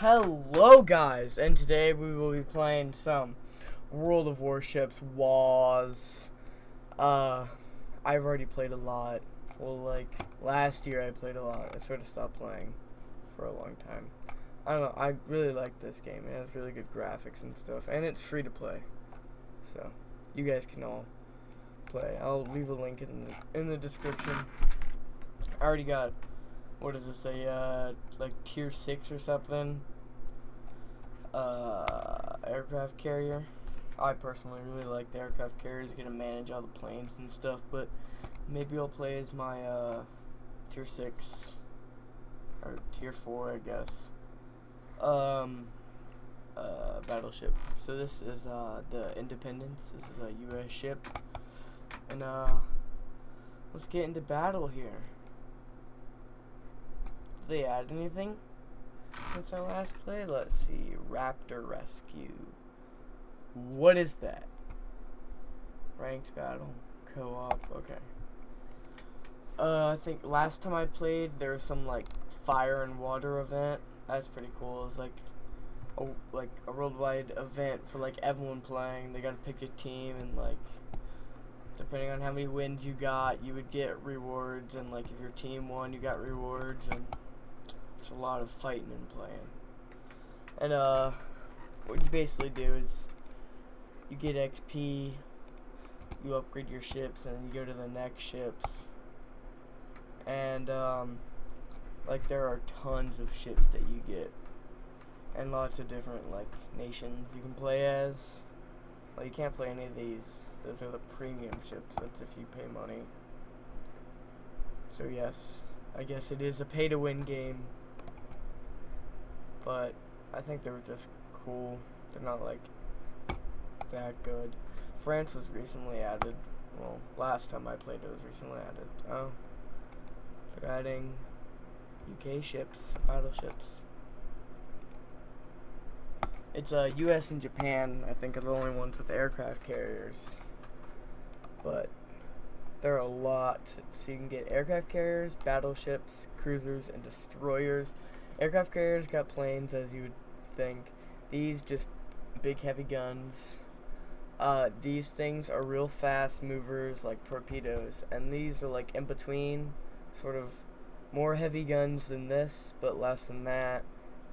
Hello guys, and today we will be playing some World of Warships WAS. Uh, I've already played a lot. Well, like, last year I played a lot. I sort of stopped playing for a long time. I don't know, I really like this game. It has really good graphics and stuff, and it's free to play. So, you guys can all play. I'll leave a link in the, in the description. I already got what does it say? Uh, like tier six or something. Uh, aircraft carrier. I personally really like the aircraft get to manage all the planes and stuff, but maybe I'll play as my uh, tier six or tier four, I guess. Um, uh, battleship. So this is uh, the Independence. This is a U.S. ship, and uh, let's get into battle here they add anything since our last play? Let's see. Raptor Rescue. What is that? Ranked battle. Co-op. Okay. Uh, I think last time I played, there was some like fire and water event. That's pretty cool. It's like a like a worldwide event for like everyone playing. They gotta pick a team and like depending on how many wins you got, you would get rewards. And like if your team won, you got rewards and a lot of fighting and playing. And uh, what you basically do is you get XP, you upgrade your ships, and you go to the next ships. And um, like there are tons of ships that you get, and lots of different like nations you can play as. Well, you can't play any of these. Those are the premium ships. That's if you pay money. So yes, I guess it is a pay-to-win game but I think they were just cool. They're not like that good. France was recently added. Well, last time I played it was recently added. Oh. They're adding UK ships, battleships. It's uh, US and Japan, I think, are the only ones with aircraft carriers. But there are a lot. So you can get aircraft carriers, battleships, cruisers, and destroyers. Aircraft carriers got planes, as you would think. These just big heavy guns. Uh, these things are real fast movers like torpedoes, and these are like in between, sort of more heavy guns than this, but less than that.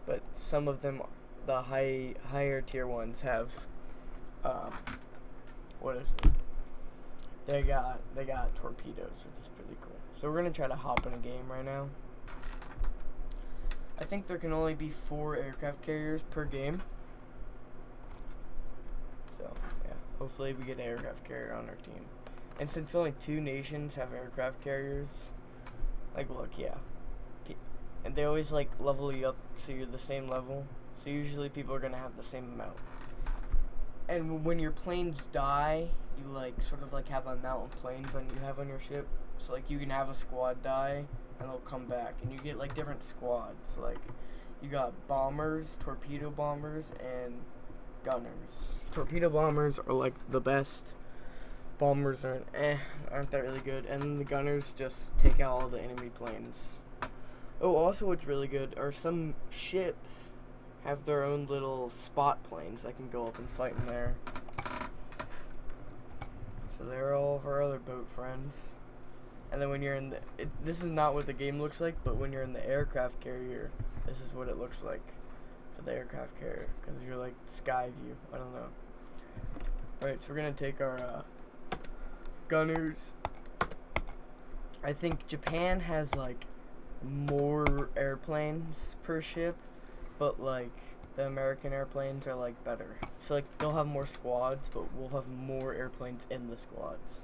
But some of them, the high higher tier ones have, um, what is it? They got they got torpedoes, which is pretty cool. So we're gonna try to hop in a game right now. I think there can only be four aircraft carriers per game. So, yeah. Hopefully we get an aircraft carrier on our team. And since only two nations have aircraft carriers, like, look, yeah. And they always, like, level you up so you're the same level. So usually people are going to have the same amount. And when your planes die, you, like, sort of, like, have a amount of planes on you have on your ship. So, like, you can have a squad die and they'll come back. And you get like different squads. Like you got bombers, torpedo bombers, and gunners. Torpedo bombers are like the best. Bombers aren't eh, aren't that really good. And the gunners just take out all the enemy planes. Oh, also what's really good are some ships have their own little spot planes that can go up and fight in there. So they're all of our other boat friends. And then when you're in the, it, this is not what the game looks like, but when you're in the aircraft carrier, this is what it looks like for the aircraft carrier, because you're like sky view. I don't know. Alright, so we're gonna take our uh, gunners. I think Japan has like more airplanes per ship, but like the American airplanes are like better. So like they'll have more squads, but we'll have more airplanes in the squads.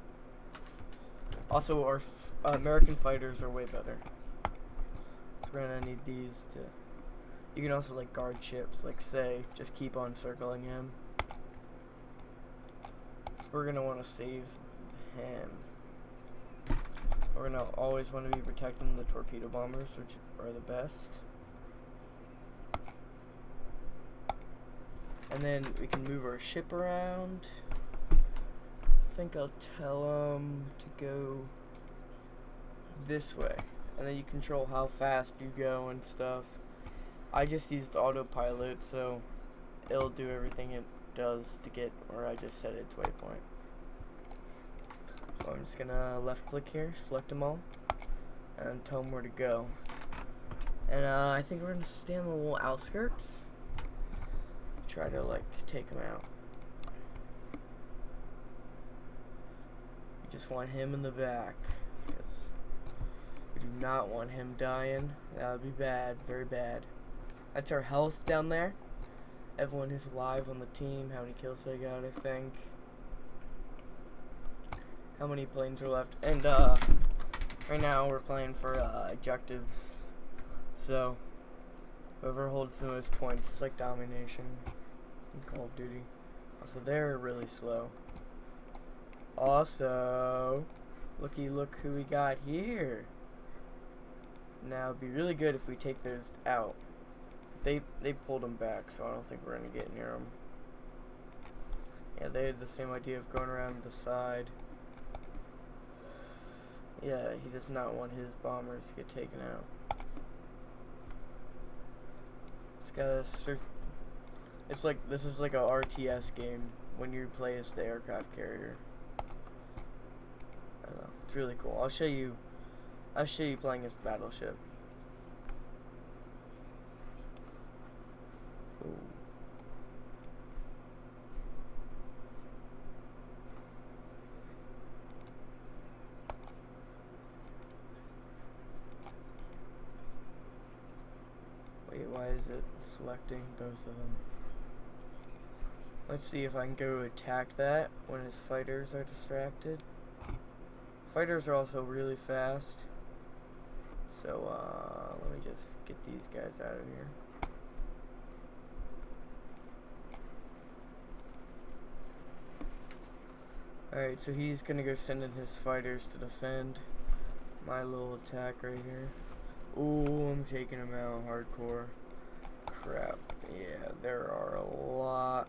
Also, our uh, American fighters are way better. So we're gonna need these to. You can also like guard ships, like say, just keep on circling him. So we're gonna want to save him. We're gonna always want to be protecting the torpedo bombers, which are the best. And then we can move our ship around think I'll tell them to go this way. And then you control how fast you go and stuff. I just used autopilot, so it'll do everything it does to get where I just set its waypoint. So I'm just gonna left click here, select them all, and tell them where to go. And uh, I think we're gonna stay on the little outskirts. Try to like take them out. Just want him in the back, because we do not want him dying. That would be bad, very bad. That's our health down there. Everyone who's alive on the team, how many kills they got, I think. How many planes are left. And, uh, right now we're playing for, uh, objectives. So, whoever holds the most points, it's like domination in Call of Duty. Also, they're really slow. Also, looky look who we got here. Now, it'd be really good if we take those out. They they pulled them back, so I don't think we're gonna get near them. Yeah, they had the same idea of going around the side. Yeah, he does not want his bombers to get taken out. It's got a cert It's like this is like a RTS game when you play as the aircraft carrier. It's really cool. I'll show you. I'll show you playing as the battleship. Wait, why is it selecting both of them? Let's see if I can go attack that when his fighters are distracted. Fighters are also really fast. So, uh, let me just get these guys out of here. Alright, so he's gonna go send in his fighters to defend my little attack right here. Ooh, I'm taking him out hardcore. Crap. Yeah, there are a lot.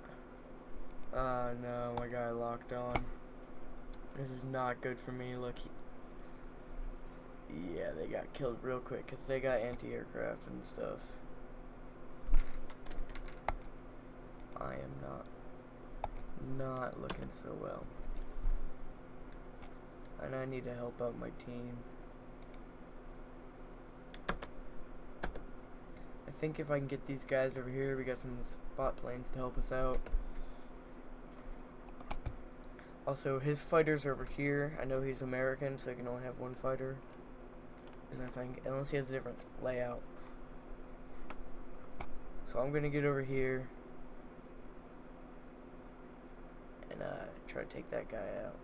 Uh, no, my guy locked on. This is not good for me. Look, yeah, they got killed real quick because they got anti-aircraft and stuff. I am not, not looking so well. And I need to help out my team. I think if I can get these guys over here, we got some spot planes to help us out. Also, his fighter's over here. I know he's American, so he can only have one fighter. And I think, unless he has a different layout. So I'm gonna get over here and uh, try to take that guy out.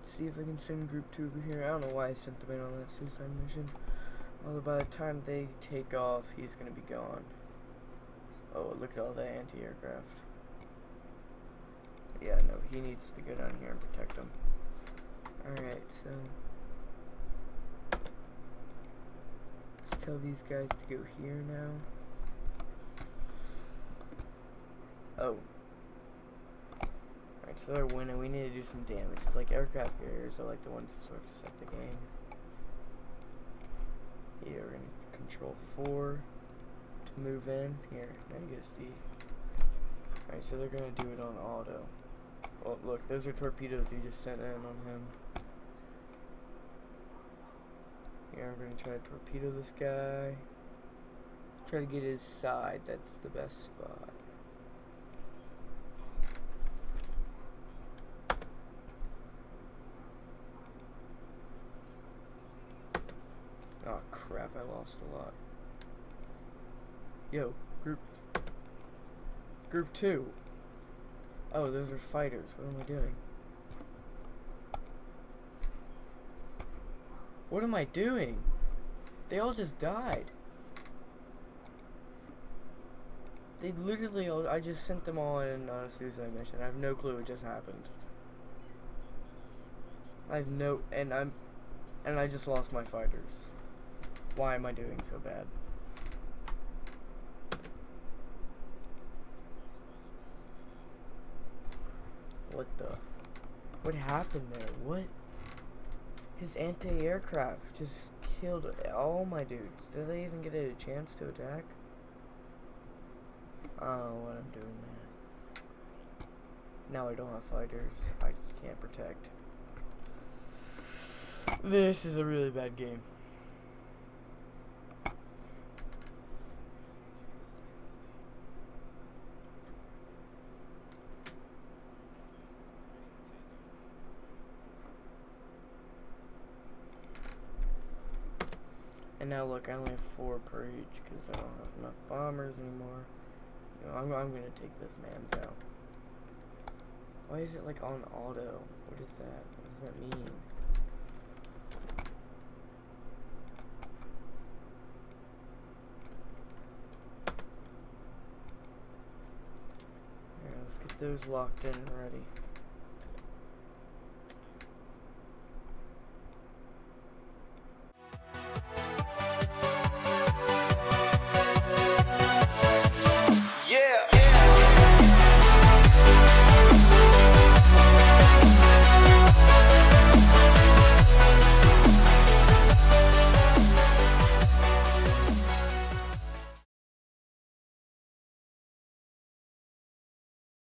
Let's see if I can send group two over here. I don't know why I sent them in on that suicide mission. Although by the time they take off, he's gonna be gone. Oh, look at all the anti-aircraft. Yeah, no, he needs to go down here and protect them. Alright, so... Let's tell these guys to go here now. Oh. Alright, so they're winning. We need to do some damage. It's like aircraft carriers are like the ones that sort of set the game. Yeah, we're going to control 4 to move in. Here, now you get to see. Alright, so they're to do it on auto. Well, look, those are torpedoes you just sent in on him. Here, I'm gonna try to torpedo this guy. Try to get his side, that's the best spot. Oh crap, I lost a lot. Yo, group group two. Oh, those are fighters. What am I doing? What am I doing? They all just died. They literally all, I just sent them all in on a suicide mission. I have no clue what just happened. I have no, and I'm, and I just lost my fighters. Why am I doing so bad? What the? What happened there? What? His anti-aircraft just killed all my dudes. Did they even get a chance to attack? I don't know what I'm doing, man. Now I don't have fighters. I can't protect. This is a really bad game. And now look, I only have four per each because I don't have enough bombers anymore. You know, I'm, I'm gonna take this man's out. Why is it like on auto? What is that? What does that mean? Yeah, let's get those locked in and ready.